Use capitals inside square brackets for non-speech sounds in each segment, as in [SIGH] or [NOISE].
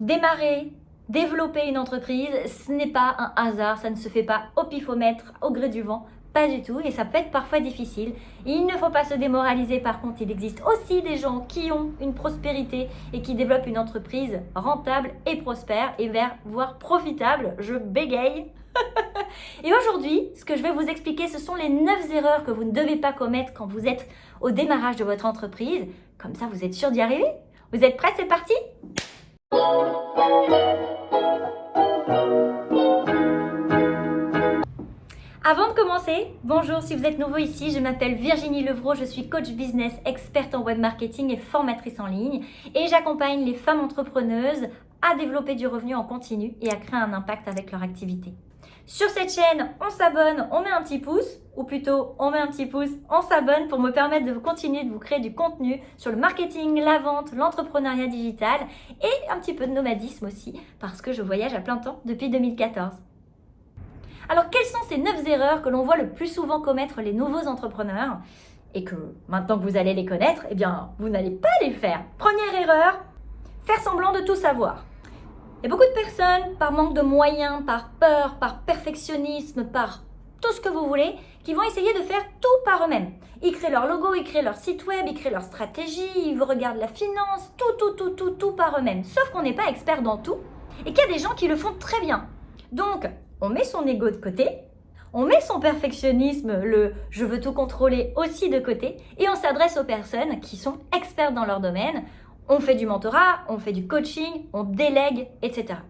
Démarrer, développer une entreprise, ce n'est pas un hasard, ça ne se fait pas au pifomètre, au gré du vent, pas du tout, et ça peut être parfois difficile. Il ne faut pas se démoraliser, par contre, il existe aussi des gens qui ont une prospérité et qui développent une entreprise rentable et prospère, et vers, voire profitable, je bégaye. [LAUGHS] et aujourd'hui, ce que je vais vous expliquer, ce sont les 9 erreurs que vous ne devez pas commettre quand vous êtes au démarrage de votre entreprise. Comme ça, vous êtes sûr d'y arriver Vous êtes prêts C'est parti? Avant de commencer, bonjour si vous êtes nouveau ici, je m'appelle Virginie Levrault, je suis coach business, experte en web marketing et formatrice en ligne et j'accompagne les femmes entrepreneuses à développer du revenu en continu et à créer un impact avec leur activité. Sur cette chaîne, on s'abonne, on met un petit pouce, ou plutôt on met un petit pouce, on s'abonne pour me permettre de continuer de vous créer du contenu sur le marketing, la vente, l'entrepreneuriat digital et un petit peu de nomadisme aussi parce que je voyage à plein temps depuis 2014. Alors quelles sont ces 9 erreurs que l'on voit le plus souvent commettre les nouveaux entrepreneurs et que maintenant que vous allez les connaître, eh bien vous n'allez pas les faire? Première erreur, faire semblant de tout savoir. A beaucoup de personnes, par manque de moyens, par peur, par perfectionnisme, par tout ce que vous voulez, qui vont essayer de faire tout par eux-mêmes. Ils créent leur logo, ils créent leur site web, ils créent leur stratégie, ils regardent la finance, tout, tout, tout, tout, tout par eux-mêmes. Sauf qu'on n'est pas expert dans tout et qu'il y a des gens qui le font très bien. Donc, on met son ego de côté, on met son perfectionnisme, le « je veux tout contrôler » aussi de côté et on s'adresse aux personnes qui sont expertes dans leur domaine, on fait du mentorat, on fait du coaching, on délègue, etc.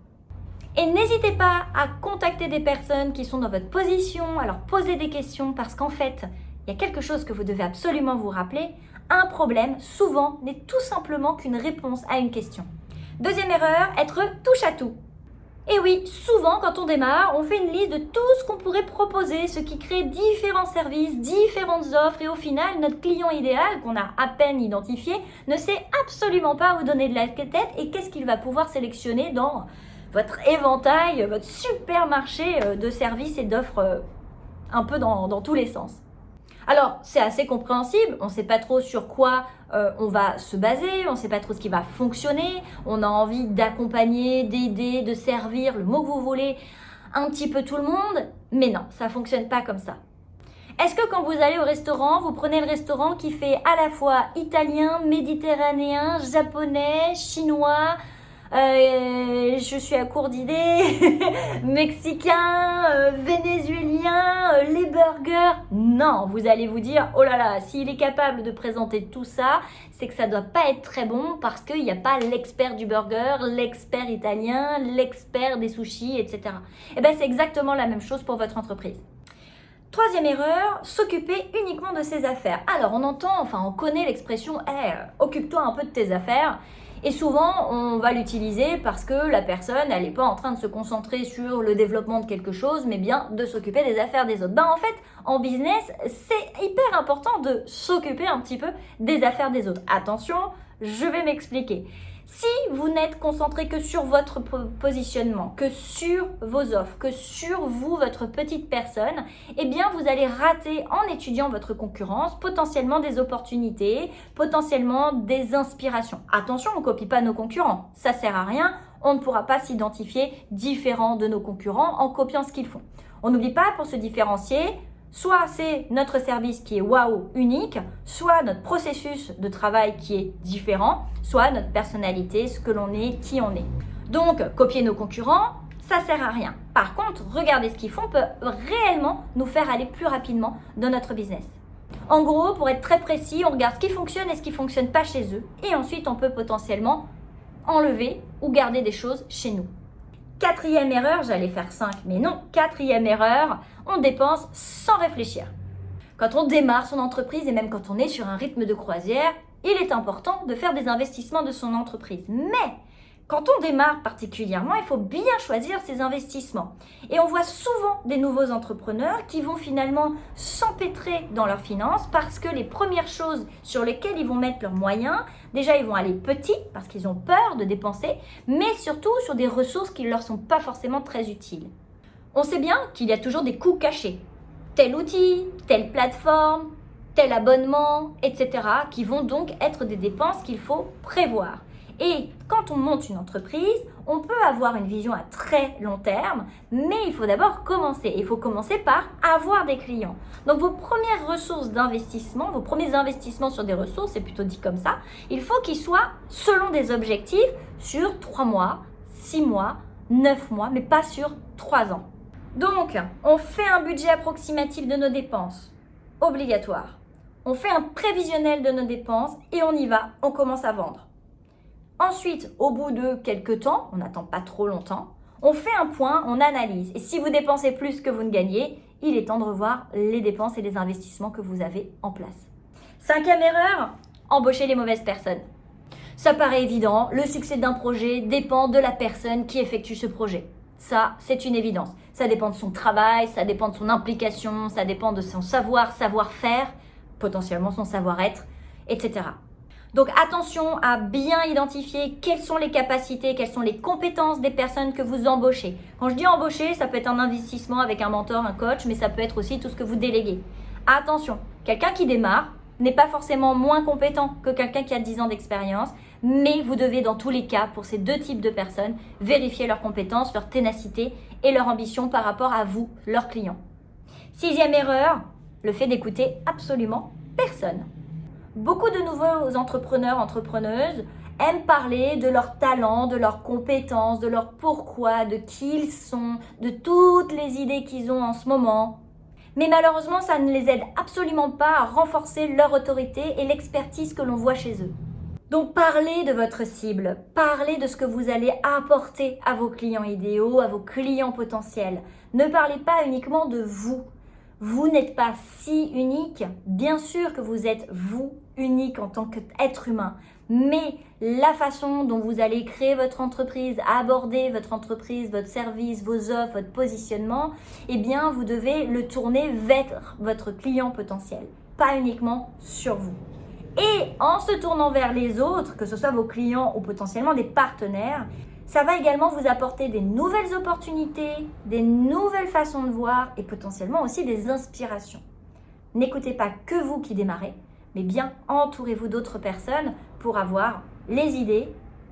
Et n'hésitez pas à contacter des personnes qui sont dans votre position, à leur poser des questions parce qu'en fait, il y a quelque chose que vous devez absolument vous rappeler. Un problème, souvent, n'est tout simplement qu'une réponse à une question. Deuxième erreur, être touche à tout. Et oui, souvent quand on démarre, on fait une liste de tout ce qu'on pourrait proposer, ce qui crée différents services, différentes offres et au final, notre client idéal, qu'on a à peine identifié, ne sait absolument pas où donner de la tête et qu'est-ce qu'il va pouvoir sélectionner dans votre éventail, votre supermarché euh, de services et d'offres euh, un peu dans, dans tous les sens. Alors, c'est assez compréhensible, on ne sait pas trop sur quoi euh, on va se baser, on ne sait pas trop ce qui va fonctionner, on a envie d'accompagner, d'aider, de servir, le mot que vous voulez, un petit peu tout le monde, mais non, ça ne fonctionne pas comme ça. Est-ce que quand vous allez au restaurant, vous prenez le restaurant qui fait à la fois italien, méditerranéen, japonais, chinois, euh, je suis à court d'idées, [LAUGHS] mexicain, euh, vénézuélien, euh, les burgers. Non, vous allez vous dire, oh là là, s'il est capable de présenter tout ça, c'est que ça doit pas être très bon parce qu'il n'y a pas l'expert du burger, l'expert italien, l'expert des sushis, etc. Et eh bien c'est exactement la même chose pour votre entreprise. Troisième erreur, s'occuper uniquement de ses affaires. Alors on entend, enfin on connaît l'expression hey, eh, occupe-toi un peu de tes affaires ». Et souvent, on va l'utiliser parce que la personne, elle n'est pas en train de se concentrer sur le développement de quelque chose, mais bien de s'occuper des affaires des autres. Ben, en fait, en business, c'est hyper important de s'occuper un petit peu des affaires des autres. Attention, je vais m'expliquer. Si vous n'êtes concentré que sur votre positionnement, que sur vos offres, que sur vous, votre petite personne, eh bien vous allez rater en étudiant votre concurrence potentiellement des opportunités, potentiellement des inspirations. Attention, on ne copie pas nos concurrents, ça sert à rien, on ne pourra pas s'identifier différent de nos concurrents en copiant ce qu'ils font. On n'oublie pas, pour se différencier, Soit c'est notre service qui est waouh, unique, soit notre processus de travail qui est différent, soit notre personnalité, ce que l'on est, qui on est. Donc, copier nos concurrents, ça sert à rien. Par contre, regarder ce qu'ils font peut réellement nous faire aller plus rapidement dans notre business. En gros, pour être très précis, on regarde ce qui fonctionne et ce qui ne fonctionne pas chez eux. Et ensuite, on peut potentiellement enlever ou garder des choses chez nous. Quatrième erreur, j'allais faire 5, mais non, quatrième erreur, on dépense sans réfléchir. Quand on démarre son entreprise et même quand on est sur un rythme de croisière, il est important de faire des investissements de son entreprise. Mais quand on démarre particulièrement, il faut bien choisir ses investissements. Et on voit souvent des nouveaux entrepreneurs qui vont finalement s'empêtrer dans leurs finances parce que les premières choses sur lesquelles ils vont mettre leurs moyens, déjà ils vont aller petits parce qu'ils ont peur de dépenser, mais surtout sur des ressources qui ne leur sont pas forcément très utiles. On sait bien qu'il y a toujours des coûts cachés. Tel outil, telle plateforme, tel abonnement, etc. qui vont donc être des dépenses qu'il faut prévoir. Et quand on monte une entreprise, on peut avoir une vision à très long terme, mais il faut d'abord commencer. Il faut commencer par avoir des clients. Donc vos premières ressources d'investissement, vos premiers investissements sur des ressources, c'est plutôt dit comme ça, il faut qu'ils soient selon des objectifs sur 3 mois, 6 mois, 9 mois, mais pas sur 3 ans. Donc, on fait un budget approximatif de nos dépenses, obligatoire. On fait un prévisionnel de nos dépenses et on y va, on commence à vendre. Ensuite, au bout de quelques temps, on n'attend pas trop longtemps, on fait un point, on analyse. Et si vous dépensez plus que vous ne gagnez, il est temps de revoir les dépenses et les investissements que vous avez en place. Cinquième erreur, embaucher les mauvaises personnes. Ça paraît évident, le succès d'un projet dépend de la personne qui effectue ce projet. Ça, c'est une évidence. Ça dépend de son travail, ça dépend de son implication, ça dépend de son savoir, savoir-faire, potentiellement son savoir-être, etc. Donc attention à bien identifier quelles sont les capacités, quelles sont les compétences des personnes que vous embauchez. Quand je dis embaucher, ça peut être un investissement avec un mentor, un coach, mais ça peut être aussi tout ce que vous déléguez. Attention, quelqu'un qui démarre n'est pas forcément moins compétent que quelqu'un qui a 10 ans d'expérience, mais vous devez dans tous les cas, pour ces deux types de personnes, vérifier leurs compétences, leur ténacité et leur ambition par rapport à vous, leurs clients. Sixième erreur, le fait d'écouter absolument personne. Beaucoup de nouveaux entrepreneurs, entrepreneuses aiment parler de leurs talents, de leurs compétences, de leur pourquoi, de qui ils sont, de toutes les idées qu'ils ont en ce moment. Mais malheureusement, ça ne les aide absolument pas à renforcer leur autorité et l'expertise que l'on voit chez eux. Donc parlez de votre cible, parlez de ce que vous allez apporter à vos clients idéaux, à vos clients potentiels. Ne parlez pas uniquement de vous, vous n'êtes pas si unique. Bien sûr que vous êtes vous unique en tant qu'être humain. Mais la façon dont vous allez créer votre entreprise, aborder votre entreprise, votre service, vos offres, votre positionnement, eh bien, vous devez le tourner vers votre client potentiel, pas uniquement sur vous. Et en se tournant vers les autres, que ce soit vos clients ou potentiellement des partenaires, ça va également vous apporter des nouvelles opportunités, des nouvelles façons de voir et potentiellement aussi des inspirations. N'écoutez pas que vous qui démarrez, mais bien entourez-vous d'autres personnes pour avoir les idées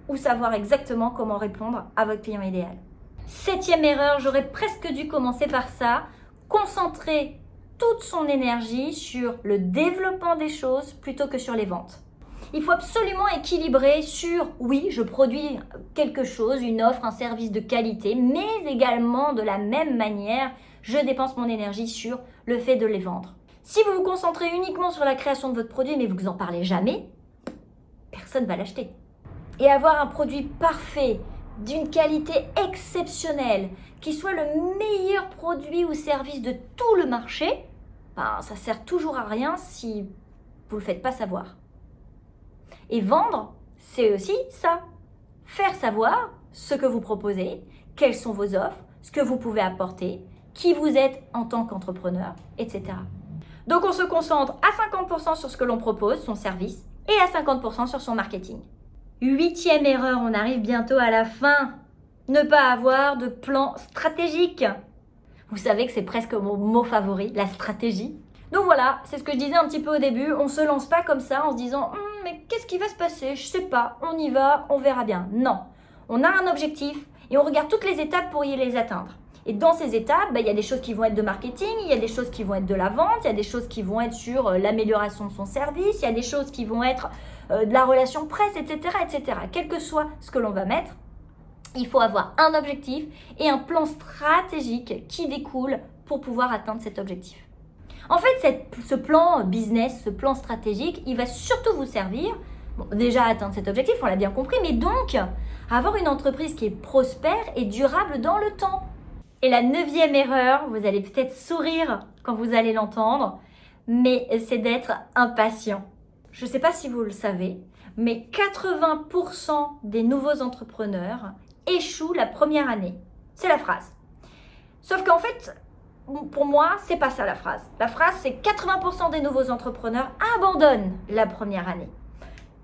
ou savoir exactement comment répondre à votre client idéal. Septième erreur, j'aurais presque dû commencer par ça, concentrer toute son énergie sur le développement des choses plutôt que sur les ventes. Il faut absolument équilibrer sur, oui, je produis quelque chose, une offre, un service de qualité, mais également de la même manière, je dépense mon énergie sur le fait de les vendre. Si vous vous concentrez uniquement sur la création de votre produit, mais vous n'en parlez jamais, personne ne va l'acheter. Et avoir un produit parfait, d'une qualité exceptionnelle, qui soit le meilleur produit ou service de tout le marché, ben, ça sert toujours à rien si vous ne le faites pas savoir. Et vendre, c'est aussi ça. Faire savoir ce que vous proposez, quelles sont vos offres, ce que vous pouvez apporter, qui vous êtes en tant qu'entrepreneur, etc. Donc on se concentre à 50% sur ce que l'on propose, son service, et à 50% sur son marketing. Huitième erreur, on arrive bientôt à la fin. Ne pas avoir de plan stratégique. Vous savez que c'est presque mon mot favori, la stratégie. Donc voilà, c'est ce que je disais un petit peu au début. On se lance pas comme ça en se disant hum, mais qu'est-ce qui va se passer? Je sais pas, on y va, on verra bien. Non, on a un objectif et on regarde toutes les étapes pour y les atteindre. Et dans ces étapes, bah, il y a des choses qui vont être de marketing, il y a des choses qui vont être de la vente, il y a des choses qui vont être sur euh, l'amélioration de son service, il y a des choses qui vont être euh, de la relation presse, etc., etc. Quel que soit ce que l'on va mettre, il faut avoir un objectif et un plan stratégique qui découle pour pouvoir atteindre cet objectif. En fait, ce plan business, ce plan stratégique, il va surtout vous servir, déjà à atteindre cet objectif, on l'a bien compris, mais donc avoir une entreprise qui est prospère et durable dans le temps. Et la neuvième erreur, vous allez peut-être sourire quand vous allez l'entendre, mais c'est d'être impatient. Je ne sais pas si vous le savez, mais 80% des nouveaux entrepreneurs échouent la première année. C'est la phrase. Sauf qu'en fait, pour moi, c'est pas ça la phrase. La phrase, c'est 80% des nouveaux entrepreneurs abandonnent la première année.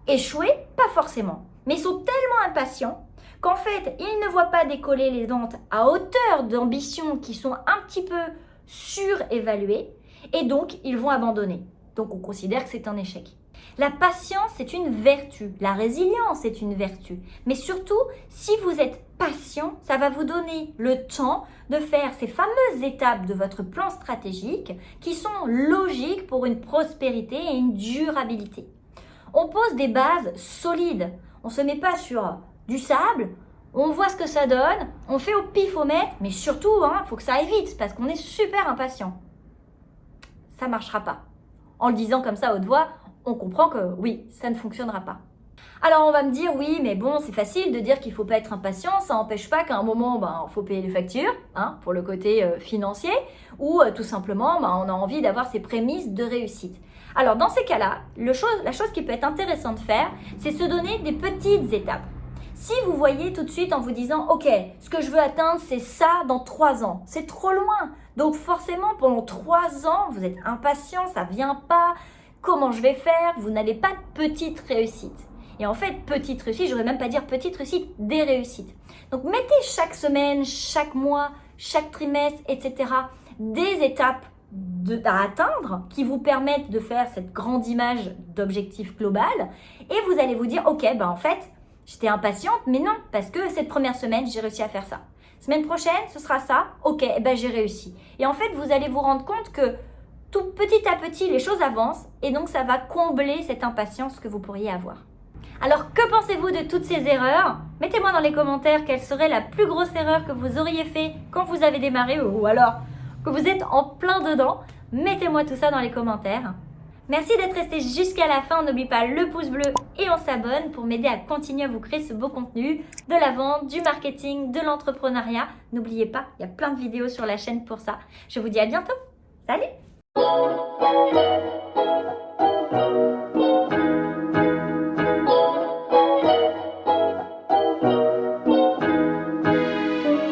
Échouer, pas forcément. Mais ils sont tellement impatients qu'en fait, ils ne voient pas décoller les ventes à hauteur d'ambitions qui sont un petit peu surévaluées et donc ils vont abandonner. Donc on considère que c'est un échec. La patience, c'est une vertu. La résilience est une vertu. Mais surtout, si vous êtes patient, ça va vous donner le temps de faire ces fameuses étapes de votre plan stratégique qui sont logiques pour une prospérité et une durabilité. On pose des bases solides. On ne se met pas sur du sable, on voit ce que ça donne, on fait au pifomètre, mais surtout, il hein, faut que ça aille vite parce qu'on est super impatient. Ça ne marchera pas. En le disant comme ça haute voix, on comprend que oui, ça ne fonctionnera pas. Alors on va me dire oui, mais bon, c'est facile de dire qu'il ne faut pas être impatient, ça n'empêche pas qu'à un moment, ben, il faut payer les factures, hein, pour le côté euh, financier, ou euh, tout simplement, ben, on a envie d'avoir ces prémices de réussite. Alors dans ces cas-là, la chose qui peut être intéressante de faire, c'est se donner des petites étapes. Si vous voyez tout de suite en vous disant, ok, ce que je veux atteindre, c'est ça dans trois ans, c'est trop loin. Donc forcément, pendant trois ans, vous êtes impatient, ça vient pas, comment je vais faire, vous n'avez pas de petite réussite. Et en fait, petite réussite, je même pas dire petite réussite, des réussites. Donc mettez chaque semaine, chaque mois, chaque trimestre, etc. des étapes à atteindre qui vous permettent de faire cette grande image d'objectif global. Et vous allez vous dire, ok, ben en fait, j'étais impatiente, mais non, parce que cette première semaine, j'ai réussi à faire ça. Semaine prochaine, ce sera ça, ok, eh ben j'ai réussi. Et en fait, vous allez vous rendre compte que tout petit à petit, les choses avancent et donc ça va combler cette impatience que vous pourriez avoir. Alors, que pensez-vous de toutes ces erreurs? Mettez-moi dans les commentaires quelle serait la plus grosse erreur que vous auriez fait quand vous avez démarré ou alors que vous êtes en plein dedans. Mettez-moi tout ça dans les commentaires. Merci d'être resté jusqu'à la fin. N'oublie pas le pouce bleu et on s'abonne pour m'aider à continuer à vous créer ce beau contenu de la vente, du marketing, de l'entrepreneuriat. N'oubliez pas, il y a plein de vidéos sur la chaîne pour ça. Je vous dis à bientôt Thank you.